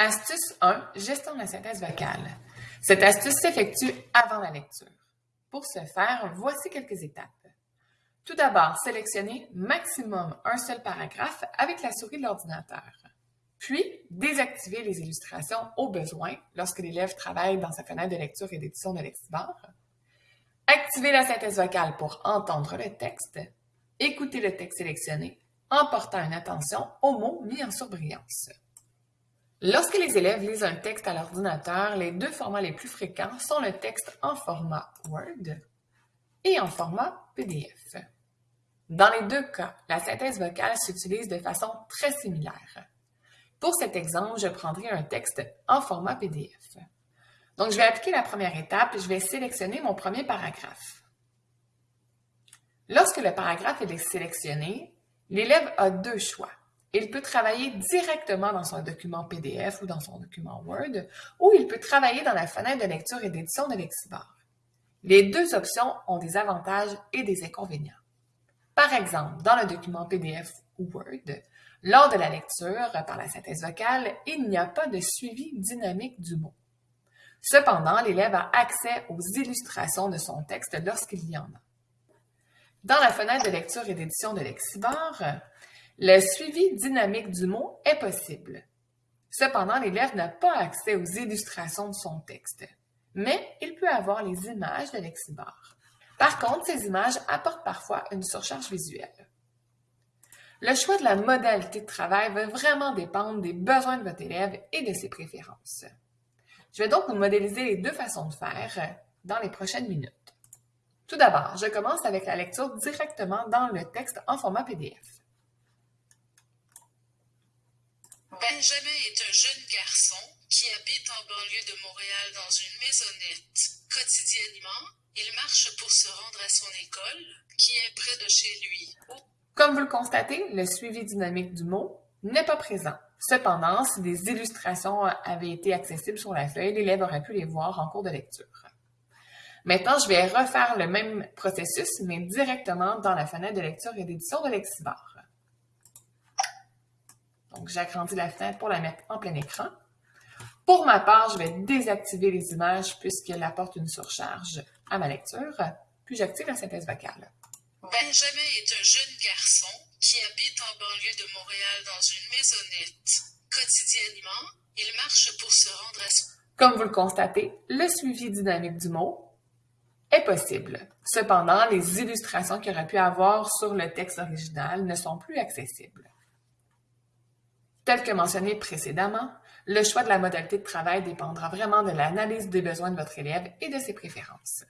Astuce 1, gestion de la synthèse vocale. Cette astuce s'effectue avant la lecture. Pour ce faire, voici quelques étapes. Tout d'abord, sélectionnez maximum un seul paragraphe avec la souris de l'ordinateur. Puis, désactivez les illustrations au besoin lorsque l'élève travaille dans sa fenêtre de lecture et d'édition de Lexibar. Activez la synthèse vocale pour entendre le texte. Écoutez le texte sélectionné en portant une attention aux mots mis en surbrillance. Lorsque les élèves lisent un texte à l'ordinateur, les deux formats les plus fréquents sont le texte en format Word et en format PDF. Dans les deux cas, la synthèse vocale s'utilise de façon très similaire. Pour cet exemple, je prendrai un texte en format PDF. Donc, je vais appliquer la première étape, je vais sélectionner mon premier paragraphe. Lorsque le paragraphe est sélectionné, l'élève a deux choix. Il peut travailler directement dans son document PDF ou dans son document Word, ou il peut travailler dans la fenêtre de lecture et d'édition de Lexibar. Les deux options ont des avantages et des inconvénients. Par exemple, dans le document PDF ou Word, lors de la lecture par la synthèse vocale, il n'y a pas de suivi dynamique du mot. Cependant, l'élève a accès aux illustrations de son texte lorsqu'il y en a. Dans la fenêtre de lecture et d'édition de Lexibar, le suivi dynamique du mot est possible. Cependant, l'élève n'a pas accès aux illustrations de son texte, mais il peut avoir les images de Lexibar. Par contre, ces images apportent parfois une surcharge visuelle. Le choix de la modalité de travail va vraiment dépendre des besoins de votre élève et de ses préférences. Je vais donc vous modéliser les deux façons de faire dans les prochaines minutes. Tout d'abord, je commence avec la lecture directement dans le texte en format PDF. Benjamin est un jeune garçon qui habite en banlieue de Montréal dans une maisonnette. Quotidiennement, il marche pour se rendre à son école, qui est près de chez lui. Comme vous le constatez, le suivi dynamique du mot n'est pas présent. Cependant, si des illustrations avaient été accessibles sur la feuille, l'élève aurait pu les voir en cours de lecture. Maintenant, je vais refaire le même processus, mais directement dans la fenêtre de lecture et d'édition de Lexibar. Donc, j'agrandis la fenêtre pour la mettre en plein écran. Pour ma part, je vais désactiver les images puisqu'elles apportent une surcharge à ma lecture, puis j'active la synthèse vocale. Benjamin est un jeune garçon qui habite en banlieue de Montréal dans une maisonnette. Quotidiennement, il marche pour se rendre à son... Comme vous le constatez, le suivi dynamique du mot est possible. Cependant, les illustrations qu'il aurait pu avoir sur le texte original ne sont plus accessibles. Tel que mentionné précédemment, le choix de la modalité de travail dépendra vraiment de l'analyse des besoins de votre élève et de ses préférences.